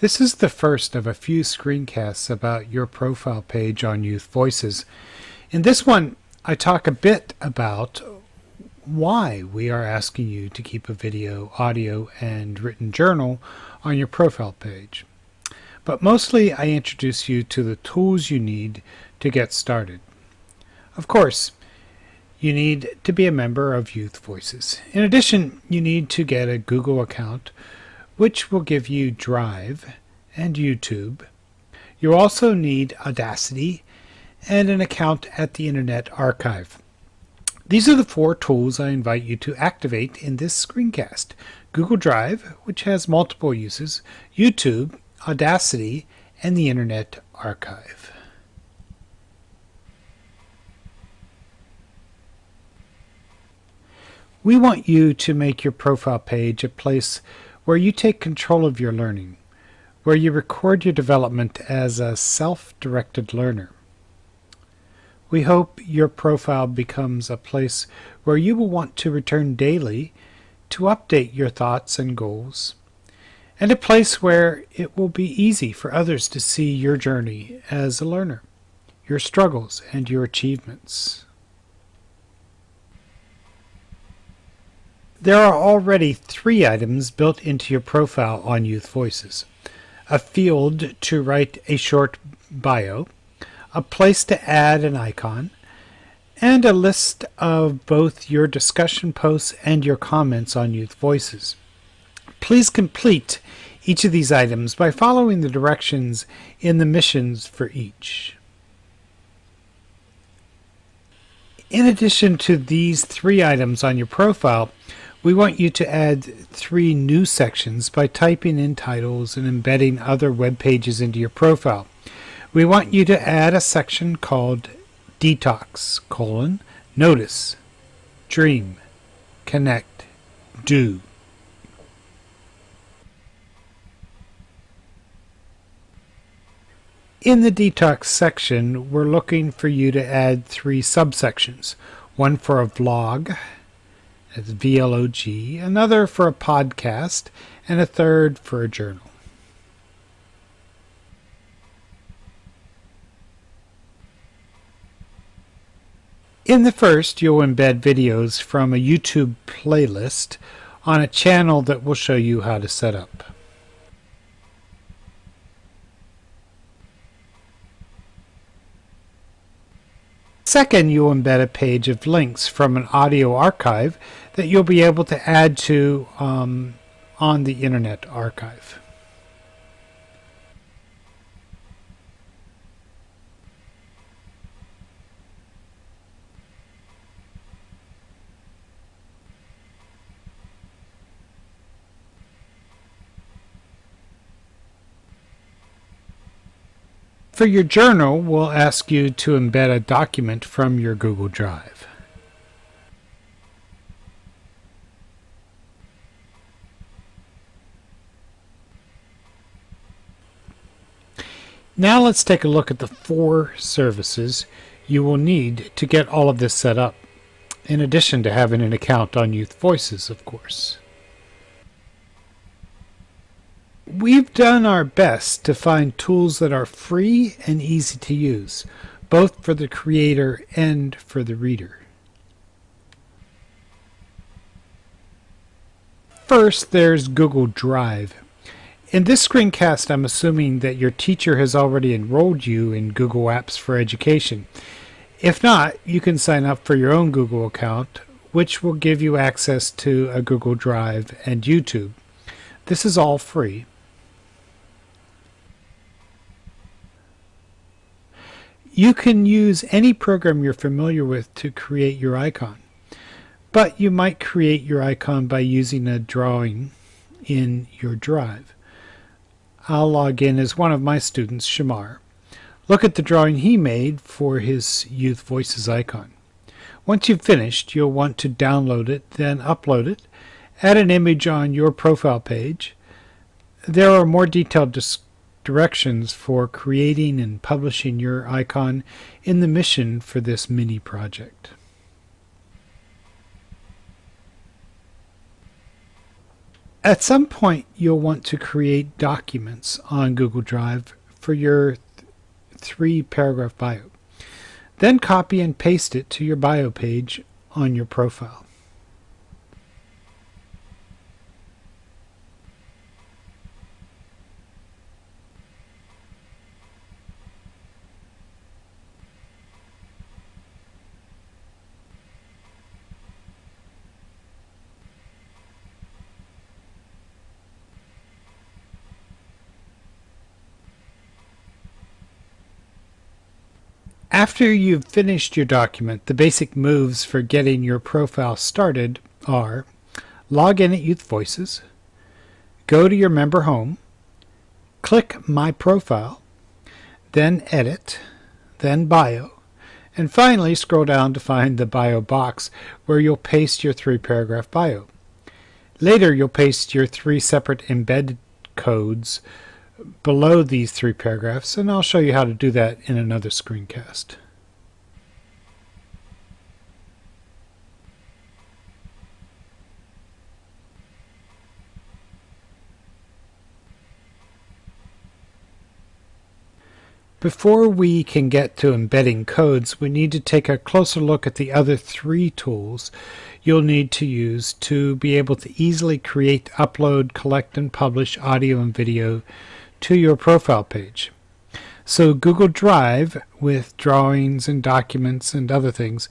This is the first of a few screencasts about your profile page on Youth Voices. In this one, I talk a bit about why we are asking you to keep a video, audio, and written journal on your profile page. But mostly I introduce you to the tools you need to get started. Of course, you need to be a member of Youth Voices. In addition, you need to get a Google account which will give you Drive and YouTube. You also need Audacity and an account at the Internet Archive. These are the four tools I invite you to activate in this screencast. Google Drive, which has multiple uses, YouTube, Audacity, and the Internet Archive. We want you to make your profile page a place where you take control of your learning, where you record your development as a self-directed learner. We hope your profile becomes a place where you will want to return daily to update your thoughts and goals, and a place where it will be easy for others to see your journey as a learner, your struggles and your achievements. There are already three items built into your profile on Youth Voices. A field to write a short bio, a place to add an icon, and a list of both your discussion posts and your comments on Youth Voices. Please complete each of these items by following the directions in the missions for each. In addition to these three items on your profile, we want you to add three new sections by typing in titles and embedding other web pages into your profile. We want you to add a section called Detox, colon, Notice, Dream, Connect, Do. In the detox section, we're looking for you to add three subsections. One for a vlog, as VLOG, another for a podcast, and a third for a journal. In the first, you'll embed videos from a YouTube playlist on a channel that will show you how to set up. Second, you'll embed a page of links from an audio archive that you'll be able to add to um, on the Internet Archive. For your journal, we'll ask you to embed a document from your Google Drive. Now let's take a look at the four services you will need to get all of this set up, in addition to having an account on Youth Voices, of course. We've done our best to find tools that are free and easy to use, both for the creator and for the reader. First, there's Google Drive. In this screencast, I'm assuming that your teacher has already enrolled you in Google Apps for Education. If not, you can sign up for your own Google account, which will give you access to a Google Drive and YouTube. This is all free. You can use any program you're familiar with to create your icon, but you might create your icon by using a drawing in your drive. I'll log in as one of my students, Shamar. Look at the drawing he made for his Youth Voices icon. Once you've finished, you'll want to download it, then upload it, add an image on your profile page. There are more detailed directions for creating and publishing your icon in the mission for this mini project. At some point, you'll want to create documents on Google Drive for your th three paragraph bio. Then copy and paste it to your bio page on your profile. After you've finished your document, the basic moves for getting your profile started are log in at Youth Voices, go to your member home, click My Profile, then Edit, then Bio, and finally scroll down to find the bio box where you'll paste your three paragraph bio. Later you'll paste your three separate embedded codes below these three paragraphs, and I'll show you how to do that in another screencast. Before we can get to embedding codes, we need to take a closer look at the other three tools you'll need to use to be able to easily create, upload, collect, and publish audio and video to your profile page. So Google Drive, with drawings and documents and other things,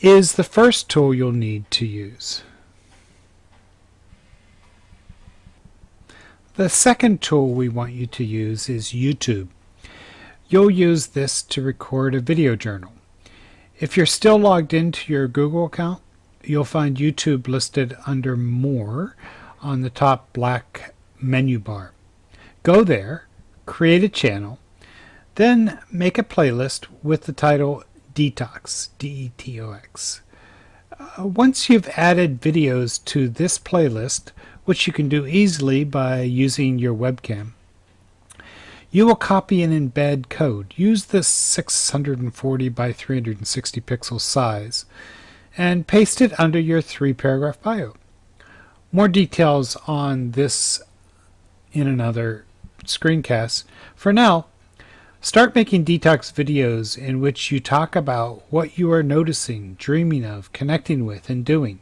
is the first tool you'll need to use. The second tool we want you to use is YouTube. You'll use this to record a video journal. If you're still logged into your Google account, you'll find YouTube listed under More on the top black menu bar. Go there, create a channel, then make a playlist with the title Detox, D-E-T-O-X. Uh, once you've added videos to this playlist, which you can do easily by using your webcam, you will copy and embed code. Use the 640 by 360 pixel size and paste it under your three paragraph bio. More details on this in another screencasts. For now, start making detox videos in which you talk about what you are noticing, dreaming of, connecting with, and doing.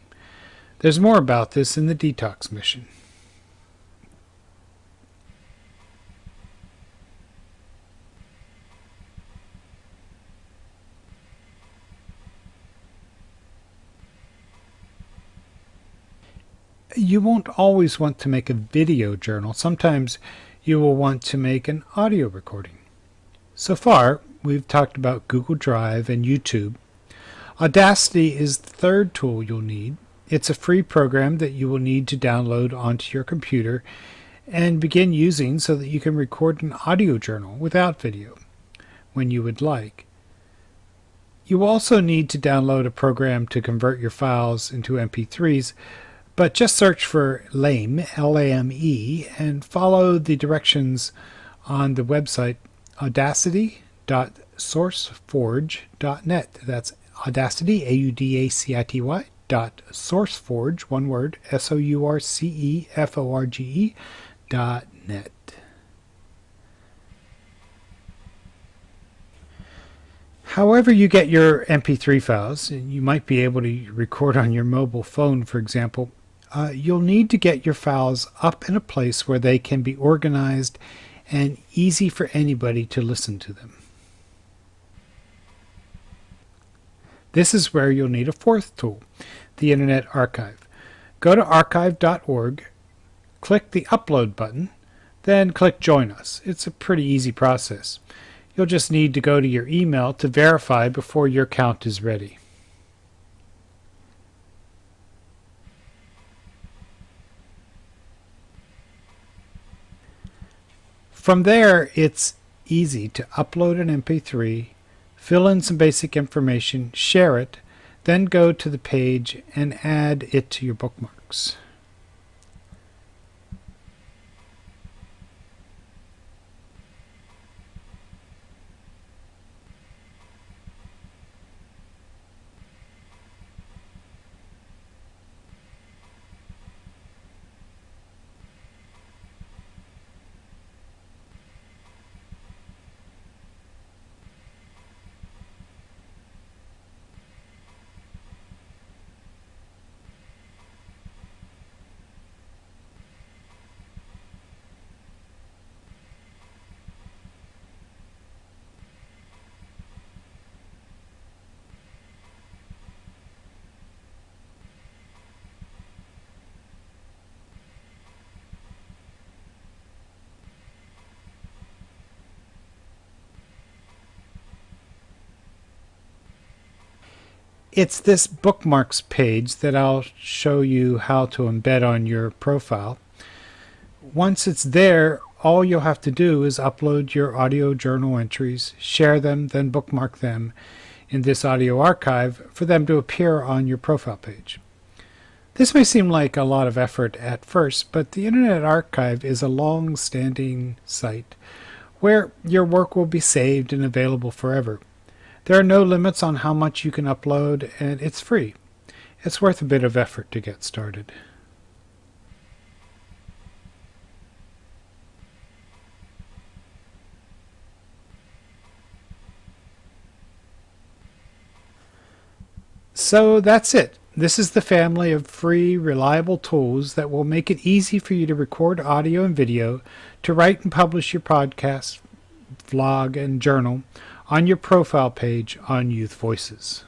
There's more about this in the detox mission. You won't always want to make a video journal. Sometimes you will want to make an audio recording. So far, we've talked about Google Drive and YouTube. Audacity is the third tool you'll need. It's a free program that you will need to download onto your computer and begin using so that you can record an audio journal without video when you would like. You also need to download a program to convert your files into MP3s, but just search for LAME, L-A-M-E, and follow the directions on the website audacity.sourceforge.net. That's Audacity, A-U-D-A-C-I-T-Y, dot sourceforge, one word, S-O-U-R-C-E-F-O-R-G-E, dot net. However you get your MP3 files, you might be able to record on your mobile phone, for example, uh, you'll need to get your files up in a place where they can be organized and easy for anybody to listen to them. This is where you'll need a fourth tool, the Internet Archive. Go to archive.org, click the Upload button, then click Join Us. It's a pretty easy process. You'll just need to go to your email to verify before your account is ready. From there, it's easy to upload an MP3, fill in some basic information, share it, then go to the page and add it to your bookmarks. It's this bookmarks page that I'll show you how to embed on your profile. Once it's there, all you'll have to do is upload your audio journal entries, share them, then bookmark them in this audio archive for them to appear on your profile page. This may seem like a lot of effort at first, but the Internet Archive is a long-standing site where your work will be saved and available forever. There are no limits on how much you can upload, and it's free. It's worth a bit of effort to get started. So that's it. This is the family of free, reliable tools that will make it easy for you to record audio and video, to write and publish your podcast, vlog, and journal on your profile page on Youth Voices.